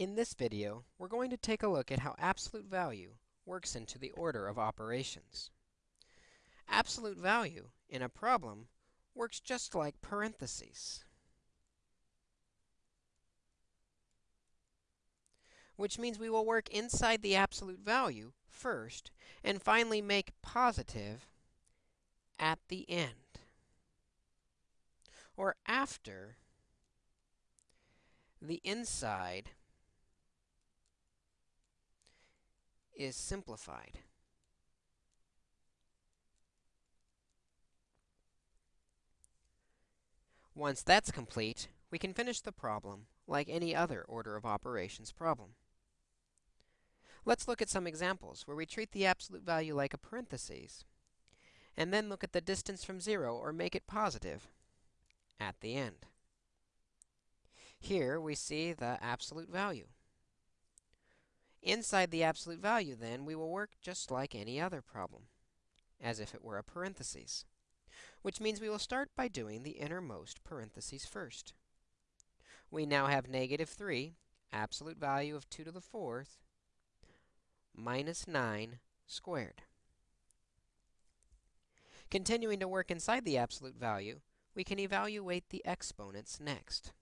In this video, we're going to take a look at how absolute value works into the order of operations. Absolute value in a problem works just like parentheses, which means we will work inside the absolute value first and finally make positive at the end or after the inside is simplified. Once that's complete, we can finish the problem like any other order of operations problem. Let's look at some examples where we treat the absolute value like a parenthesis, and then look at the distance from 0, or make it positive, at the end. Here, we see the absolute value. Inside the absolute value, then, we will work just like any other problem, as if it were a parentheses, which means we will start by doing the innermost parentheses first. We now have negative 3, absolute value of 2 to the 4th, minus 9 squared. Continuing to work inside the absolute value, we can evaluate the exponents next.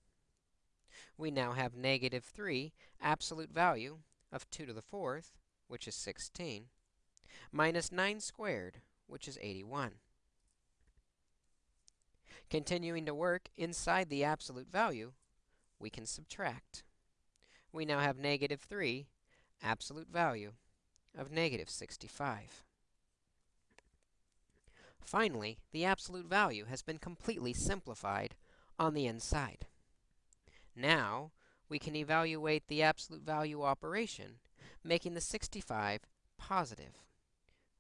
We now have negative 3, absolute value of 2 to the 4th, which is 16, minus 9 squared, which is 81. Continuing to work inside the absolute value, we can subtract. We now have negative 3, absolute value of negative 65. Finally, the absolute value has been completely simplified on the inside. Now, we can evaluate the absolute value operation, making the 65 positive.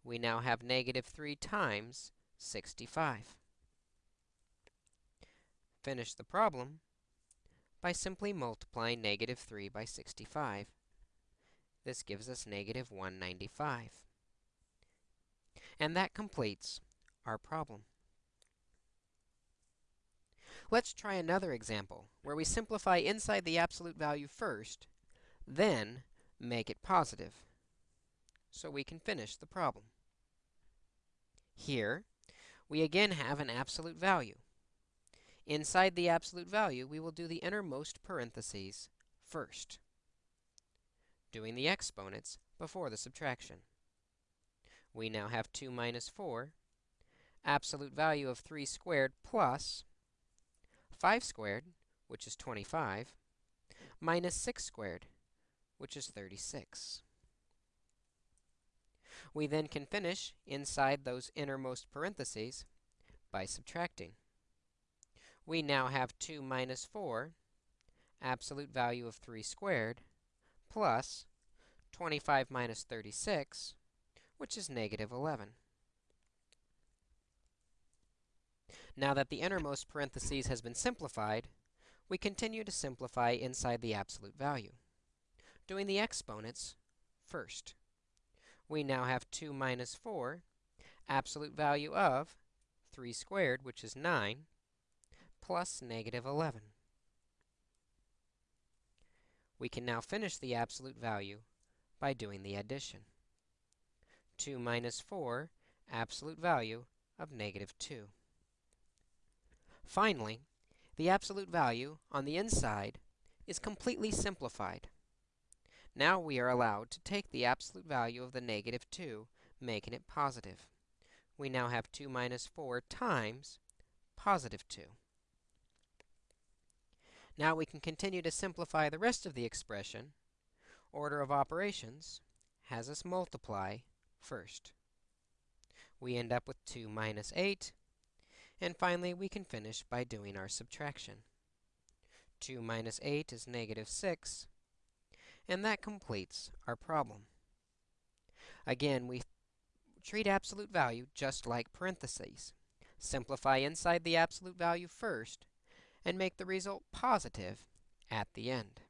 We now have negative 3 times 65. Finish the problem by simply multiplying negative 3 by 65. This gives us negative 195. And that completes our problem. Let's try another example where we simplify inside the absolute value first, then make it positive, so we can finish the problem. Here, we again have an absolute value. Inside the absolute value, we will do the innermost parentheses first, doing the exponents before the subtraction. We now have 2 minus 4, absolute value of 3 squared plus 5 squared, which is 25, minus 6 squared, which is 36. We then can finish inside those innermost parentheses by subtracting. We now have 2 minus 4, absolute value of 3 squared, plus 25 minus 36, which is negative 11. Now that the innermost parentheses has been simplified, we continue to simplify inside the absolute value, doing the exponents first. We now have 2 minus 4, absolute value of 3 squared, which is 9, plus negative 11. We can now finish the absolute value by doing the addition. 2 minus 4, absolute value of negative 2. Finally, the absolute value on the inside is completely simplified. Now we are allowed to take the absolute value of the negative 2, making it positive. We now have 2 minus 4 times positive 2. Now we can continue to simplify the rest of the expression. Order of operations has us multiply first. We end up with 2 minus 8 and finally, we can finish by doing our subtraction. 2 minus 8 is negative 6, and that completes our problem. Again, we treat absolute value just like parentheses. Simplify inside the absolute value first, and make the result positive at the end.